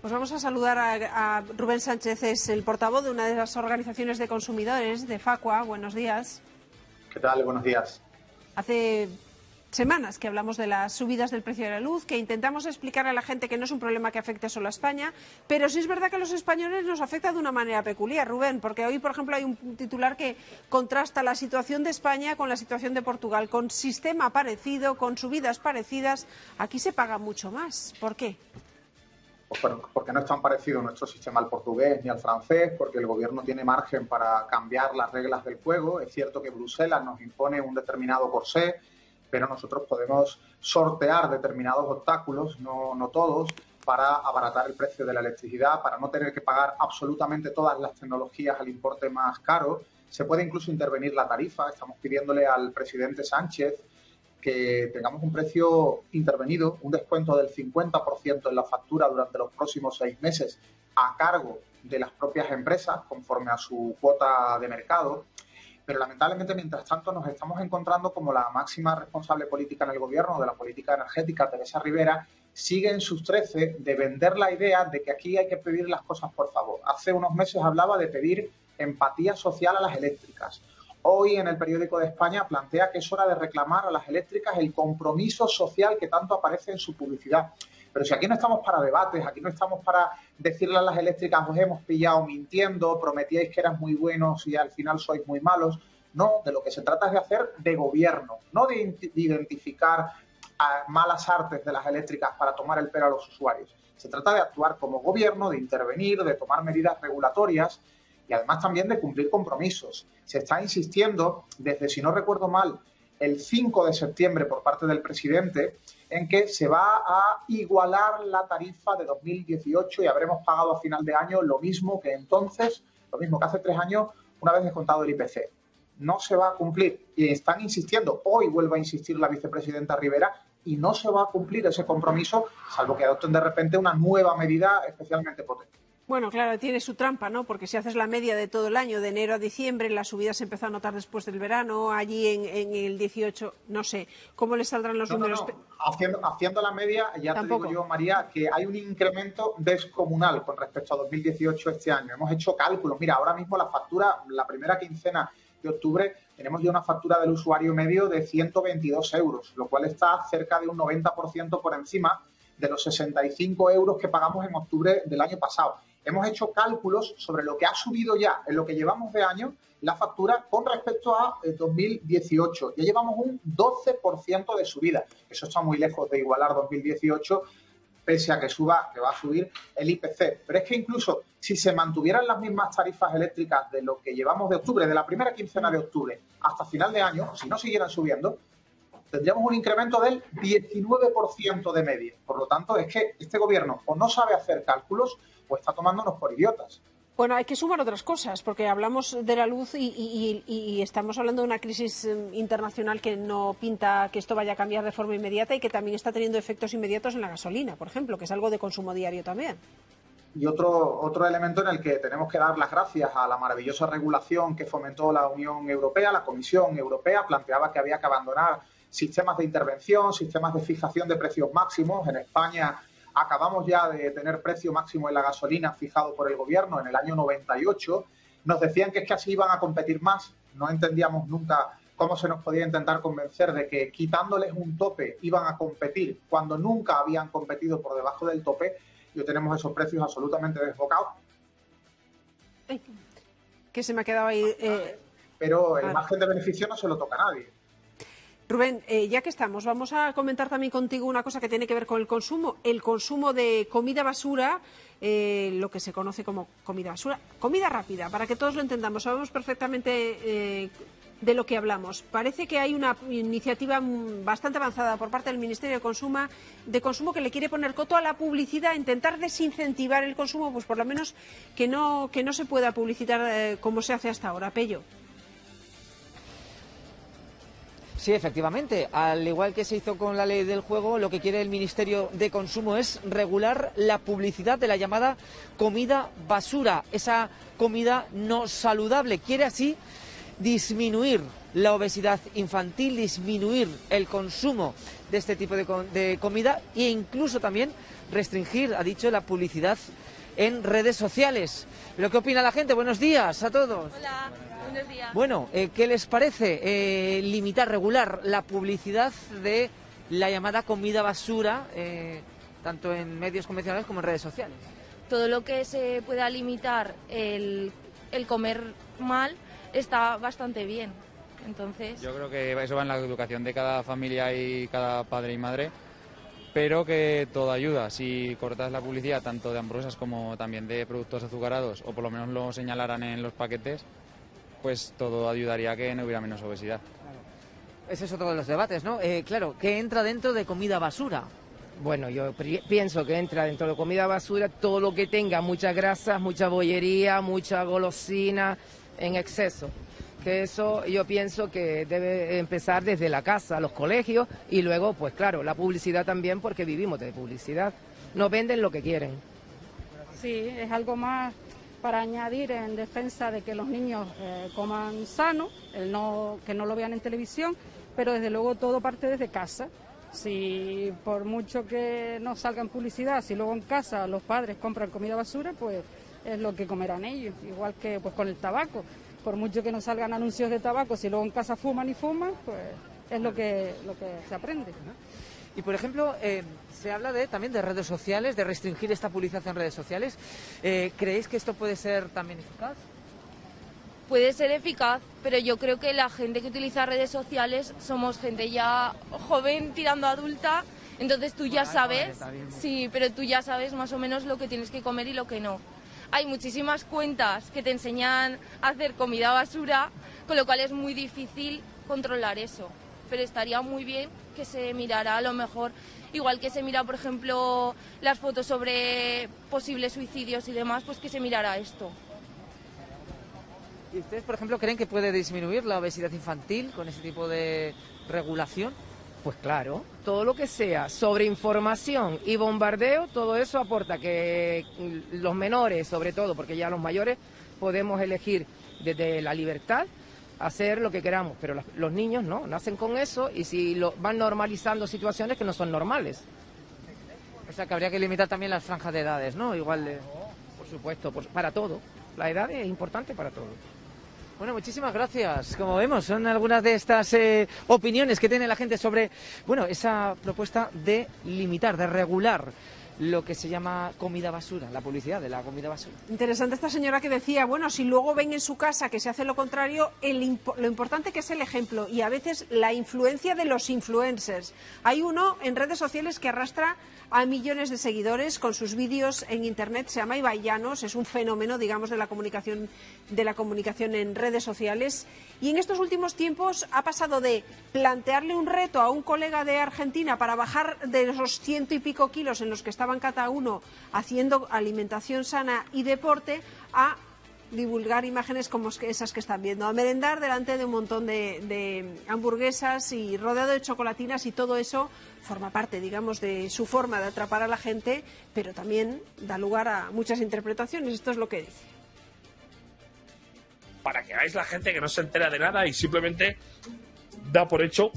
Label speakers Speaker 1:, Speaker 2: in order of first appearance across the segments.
Speaker 1: Pues vamos a saludar a, Rubén Sánchez, es el portavoz de una de las organizaciones de consumidores de Facua. Buenos días.
Speaker 2: ¿Qué tal? Buenos días.
Speaker 1: Hace semanas que hablamos de las subidas del precio de la luz, que intentamos explicar a la gente que no es un problema que afecte solo a España, pero sí es verdad que a los españoles nos afecta de una manera peculiar, Rubén, porque hoy, por ejemplo, hay un titular que contrasta la situación de España con la situación de Portugal, con sistema parecido, con subidas parecidas. Aquí se paga mucho más. ¿Por qué?
Speaker 2: Pues porque no es tan parecido nuestro sistema al portugués ni al francés, porque el gobierno tiene margen para cambiar las reglas del juego. Es cierto que Bruselas nos impone un determinado corsé, pero nosotros podemos sortear determinados obstáculos, no, no todos, para abaratar el precio de la electricidad, para no tener que pagar absolutamente todas las tecnologías al importe más caro. Se puede incluso intervenir la tarifa. Estamos pidiéndole al presidente Sánchez que tengamos un precio intervenido, un descuento del 50% en la factura durante los próximos seis meses a cargo de las propias empresas conforme a su cuota de mercado. Pero lamentablemente, mientras tanto, nos estamos encontrando como la máxima responsable política en el gobierno de la política energética, Teresa Rivera, sigue en sus trece de vender la idea de que aquí hay que pedir las cosas por favor. Hace unos meses hablaba de pedir empatía social a las eléctricas hoy en el periódico de España plantea que es hora de reclamar a las eléctricas el compromiso social que tanto aparece en su publicidad. Pero si aquí no estamos para debates, aquí no estamos para decirle a las eléctricas os hemos pillado mintiendo, prometíais que eran muy buenos y al final sois muy malos. No, de lo que se trata es de hacer de gobierno, no de identificar malas artes de las eléctricas para tomar el pelo a los usuarios. Se trata de actuar como gobierno, de intervenir, de tomar medidas regulatorias y además también de cumplir compromisos. Se está insistiendo desde, si no recuerdo mal, el 5 de septiembre por parte del presidente en que se va a igualar la tarifa de 2018 y habremos pagado a final de año lo mismo que entonces, lo mismo que hace tres años, una vez descontado el IPC. No se va a cumplir y están insistiendo, hoy vuelve a insistir la vicepresidenta Rivera, y no se va a cumplir ese compromiso, salvo que adopten de repente una nueva medida especialmente potente.
Speaker 1: Bueno, claro, tiene su trampa, ¿no? Porque si haces la media de todo el año, de enero a diciembre, la subida se empezó a notar después del verano, allí en, el 18, no sé, ¿cómo le saldrán los números?
Speaker 2: Haciendo, haciendo, la media, ya te digo yo, María, que hay un incremento descomunal con respecto a 2018 este año. Hemos hecho cálculos. Mira, ahora mismo la factura, la primera quincena de octubre, tenemos ya una factura del usuario medio de 122 euros, lo cual está cerca de un 90% por encima de los 65 euros que pagamos en octubre del año pasado hemos hecho cálculos sobre lo que ha subido ya en lo que llevamos de año la factura con respecto a 2018. Eh, ya llevamos un 12% de subida. Eso está muy lejos de igualar 2018, pese a que suba, que va a subir el IPC. Pero es que incluso si se mantuvieran las mismas tarifas eléctricas de lo que llevamos de octubre, de la primera quincena de octubre hasta final de año, si no siguieran subiendo, tendríamos un incremento del 19% de media. Por lo tanto, es que este gobierno o no sabe hacer cálculos o está tomándonos por idiotas.
Speaker 1: Bueno, hay que sumar otras cosas, porque hablamos de la luz y, estamos hablando de una crisis em, internacional que no pinta que esto vaya a cambiar de forma inmediata y que también está teniendo efectos inmediatos en la gasolina, por ejemplo, que es algo de consumo diario también.
Speaker 2: Y otro, otro elemento en el que tenemos que dar las gracias a la maravillosa regulación que fomentó la Unión Europea, la Comisión Europea planteaba que había que abandonar sistemas de intervención, sistemas de fijación de precios máximos. En España acabamos ya de tener precio máximo en la gasolina fijado por el gobierno en el año 98. Nos decían que es que así iban a competir más. No entendíamos nunca cómo se nos podía intentar convencer de que quitándoles un tope iban a competir cuando nunca habían competido por debajo del tope. Y tenemos esos precios absolutamente desbocados.
Speaker 1: Que se me ha quedado ahí. Eh,
Speaker 2: Pero el margen de beneficio no se lo toca a nadie.
Speaker 1: Rubén, eh, ya que estamos, vamos a comentar también contigo una cosa que tiene que ver con el consumo, el consumo de comida basura, eh, lo que se conoce como comida basura, comida rápida, para que todos lo entendamos, sabemos perfectamente eh, de lo que hablamos. Parece que hay una iniciativa bastante avanzada por parte del Ministerio de Consumo, de Consumo que le quiere poner coto a la publicidad, intentar desincentivar el consumo, pues por lo menos que no, que no se pueda publicitar como se hace hasta ahora. Pello.
Speaker 3: Sí, efectivamente. Al igual que se hizo con la ley del juego, lo que quiere el Ministerio de Consumo es regular la publicidad de la llamada comida basura, esa comida no saludable. Quiere así disminuir la obesidad infantil, disminuir el consumo de este tipo de, comida e incluso también restringir, ha dicho, la publicidad en redes sociales. ¿Pero qué opina la gente? Buenos días a todos.
Speaker 4: Hola, buenos días.
Speaker 3: Bueno, eh, ¿qué les parece eh, limitar, regular la publicidad de la llamada comida basura, eh, tanto en medios convencionales como en redes sociales?
Speaker 4: Todo lo que se pueda limitar el, el comer mal está bastante bien. Entonces,
Speaker 5: Yo creo que eso va en la educación de cada familia y cada padre y madre, pero que todo ayuda. Si cortas la publicidad tanto de hamburguesas como también de productos azucarados, o por lo menos lo señalaran en los paquetes, pues todo ayudaría a que no hubiera menos obesidad.
Speaker 3: Ese es otro de los debates, ¿no? Eh, claro, ¿qué entra dentro de comida basura?
Speaker 6: Bueno, yo pri- pienso que entra dentro de comida basura todo lo que tenga muchas grasas, mucha bollería, mucha golosina en exceso. Que eso yo pienso que debe empezar desde la casa, los colegios y luego, pues claro, la publicidad también porque vivimos de publicidad. Nos venden lo que quieren.
Speaker 7: Sí, es algo más para añadir en defensa de que los niños eh, coman sano, el no, que no lo vean en televisión, pero desde luego todo parte desde casa. Si por mucho que no salga en publicidad, si luego en casa los padres compran comida basura, pues es lo que comerán ellos, igual que pues con el tabaco. Por mucho que no salgan anuncios de tabaco, si luego en casa fuman y fuman, pues es lo que, lo que se aprende.
Speaker 3: Y por ejemplo, eh, se habla de, también de redes sociales, de restringir esta publicidad en redes sociales. Eh, ¿Creéis que esto puede ser también eficaz?
Speaker 4: puede ser eficaz, pero yo creo que la gente que utiliza redes sociales somos gente ya joven tirando a adulta, entonces tú ya sabes, sí, pero tú ya sabes más o menos lo que tienes que comer y lo que no. Hay muchísimas cuentas que te enseñan a hacer comida basura, con lo cual es muy difícil controlar eso. Pero estaría muy bien que se mirara a lo mejor, igual que se mira, por ejemplo, las fotos sobre posibles suicidios y demás, pues que se mirara esto.
Speaker 3: ¿Y ustedes, por ejemplo, creen que puede disminuir la obesidad infantil con ese tipo de regulación?
Speaker 6: Pues claro, todo lo que sea sobre información y bombardeo, todo eso aporta que los menores, sobre todo, porque ya los mayores podemos elegir desde la libertad hacer lo que queramos, pero las- los niños no, nacen con eso y si lo, van normalizando situaciones que no son normales.
Speaker 3: O sea, que habría que limitar también las franjas de edades, ¿no? Igual de...
Speaker 6: Por supuesto, por- para todo. La edad es importante para todo.
Speaker 3: Bueno, muchísimas gracias. Como vemos, son algunas de estas eh, opiniones que tiene la gente sobre, bueno, esa propuesta de limitar, de regular lo que se llama comida basura, la publicidad de la comida basura.
Speaker 1: Interesante esta señora que decía, bueno, si luego ven en su casa que se hace lo contrario, el lo importante que es el ejemplo y a veces la influencia de los influencers. Hay uno en redes sociales que arrastra a millones de seguidores con sus vídeos en internet, se llama Ibai Llanos, es un fenómeno, digamos, de la comunicación de la comunicación en redes sociales y en estos últimos tiempos ha pasado de plantearle un reto a un colega de Argentina para bajar de esos ciento y pico kilos en los que estaban cada uno haciendo alimentación sana y deporte a divulgar imágenes como esas que están viendo, a merendar delante de un montón de hamburguesas y rodeado de chocolatinas y todo eso forma parte, digamos, de su forma de atrapar a la gente, pero también da lugar a muchas interpretaciones. Esto es lo que dice.
Speaker 8: para que veáis la gente que no se entera de nada y simplemente da por hecho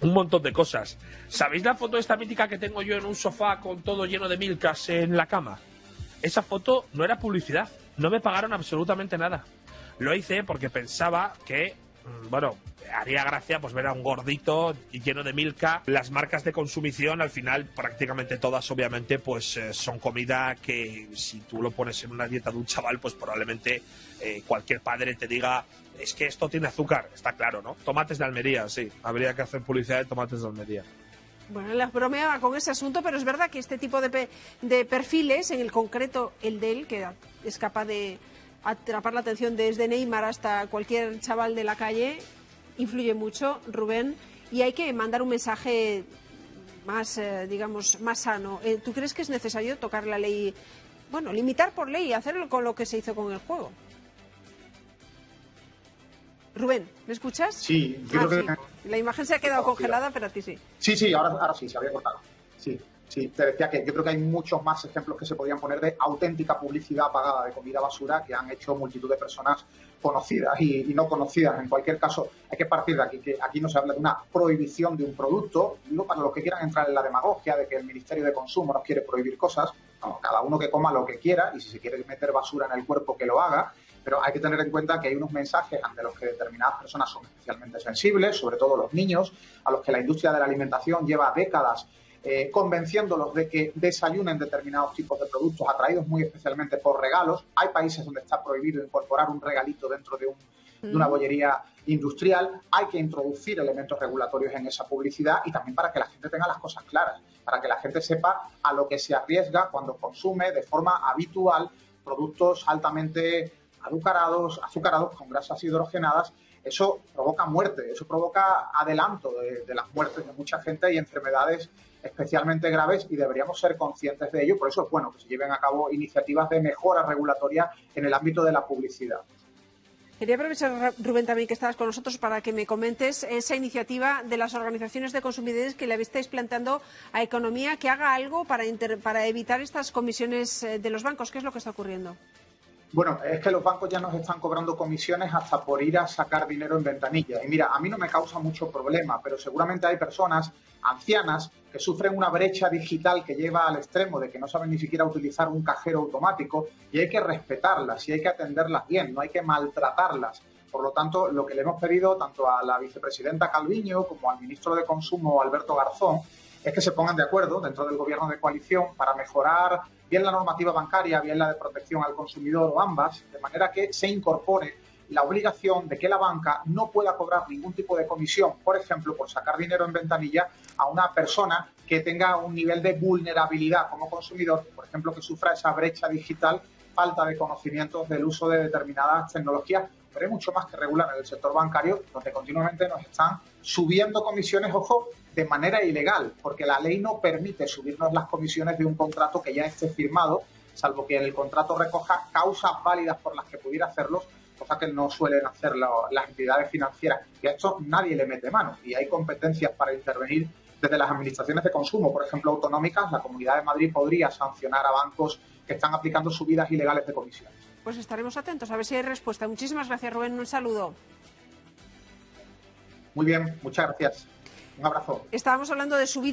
Speaker 8: un montón de cosas. ¿Sabéis la foto esta mítica que tengo yo en un sofá con todo lleno de milkas en la cama? Esa foto no era publicidad, no me pagaron absolutamente nada. Lo hice porque pensaba que, mm, bueno, haría gracia pues ver a un gordito lleno de milka. Las marcas de consumición, al final, prácticamente todas, obviamente, pues eh, son comida que si tú lo pones en una dieta de un chaval, pues probablemente eh, cualquier padre te diga es que esto tiene azúcar, está claro, ¿no? Tomates de Almería, sí. Habría que hacer publicidad de tomates de Almería.
Speaker 1: Bueno, les bromeaba con ese asunto, pero es verdad que este tipo de, pe- de perfiles, en el concreto el de él, que es capaz de atrapar la atención desde Neymar hasta cualquier chaval de la calle, influye mucho, Rubén, y hay que mandar un mensaje más, eh, digamos, más sano. Eh, ¿Tú crees que es necesario tocar la ley, bueno, limitar por ley, hacerlo con lo que se hizo con el juego? Rubén, ¿me escuchas?
Speaker 2: Sí, yo
Speaker 1: Ah,
Speaker 2: creo
Speaker 1: sí.
Speaker 2: que
Speaker 1: La imagen se ha quedado congelada, pero a ti sí.
Speaker 2: Sí, sí, ahora, ahora sí, se había cortado. Sí. Sí, te decía que yo creo que hay muchos más ejemplos que se podrían poner de auténtica publicidad pagada de comida basura que han hecho multitud de personas conocidas y, no conocidas. En cualquier caso, hay que partir de aquí, que aquí no se habla de una prohibición de un producto, no para los que quieran entrar en la demagogia de que el Ministerio de Consumo nos quiere prohibir cosas, cada uno que coma lo que quiera y si se quiere meter basura en el cuerpo que lo haga, pero hay que tener en cuenta que hay unos mensajes ante los que determinadas personas son especialmente sensibles, sobre todo los niños, a los que la industria de la alimentación lleva décadas eh, convenciéndolos de que desayunen determinados tipos de productos atraídos muy especialmente por regalos. Hay países donde está prohibido incorporar un regalito dentro de, una mm. bollería industrial. Hay que introducir elementos regulatorios en esa publicidad y también para que la gente tenga las cosas claras, para que la gente sepa a lo que se arriesga cuando consume de forma habitual productos altamente azucarados, azucarados con grasas hidrogenadas eso provoca muerte, eso provoca adelanto de, de, las muertes de mucha gente y enfermedades especialmente graves y deberíamos ser conscientes de ello. Por eso es bueno que se lleven a cabo iniciativas de mejora regulatoria en el ámbito de la publicidad.
Speaker 1: Quería aprovechar, Rubén, también que estabas con nosotros para que me comentes esa iniciativa de las organizaciones de consumidores que le estáis planteando a Economía que haga algo para, para evitar estas comisiones eh, de los bancos. ¿Qué es lo que está ocurriendo?
Speaker 2: Bueno, es que los bancos ya nos están cobrando comisiones hasta por ir a sacar dinero en ventanilla. Y mira, a mí no me causa mucho problema, pero seguramente hay personas ancianas que sufren una brecha digital que lleva al extremo de que no saben ni siquiera utilizar un cajero automático y hay que respetarlas y hay que atenderlas bien, no hay que maltratarlas. Por lo tanto, lo que le hemos pedido tanto a la vicepresidenta Calviño como al ministro de Consumo Alberto Garzón es que se pongan de acuerdo dentro del gobierno de coalición para mejorar bien la normativa bancaria, bien la de protección al consumidor o ambas, de manera que se incorpore la obligación de que la banca no pueda cobrar ningún tipo de comisión, por ejemplo, por sacar dinero en ventanilla a una persona que tenga un nivel de vulnerabilidad como consumidor, por ejemplo, que sufra esa brecha digital, falta de conocimientos del uso de determinadas tecnologías, pero hay mucho más que regular en el sector bancario, donde continuamente nos están subiendo comisiones, ojo, de manera ilegal, porque la ley no permite subirnos las comisiones de un contrato que ya esté firmado, salvo que en el contrato recoja causas válidas por las que pudiera hacerlos, cosa que no suelen hacer las entidades financieras. Y a esto nadie le mete mano y hay competencias para intervenir desde las administraciones de consumo, por ejemplo, autonómicas. La Comunidad de Madrid podría sancionar a bancos que están aplicando subidas ilegales de comisiones.
Speaker 1: Pues estaremos atentos a ver si hay respuesta. Muchísimas gracias, Rubén. Un saludo.
Speaker 2: Muy bien, muchas gracias. Un abrazo.
Speaker 1: Estábamos hablando de subir